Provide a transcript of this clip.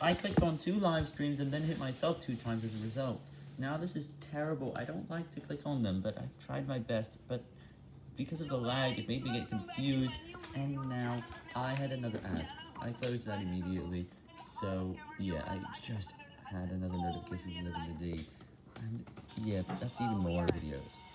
I clicked on two live streams and then hit myself two times as a result. Now this is terrible. I don't like to click on them, but I tried my best, but because of the lag, it made me get confused, and now I had another ad. I closed that immediately, so yeah, I just had another notification from the day, and yeah, that's even more videos.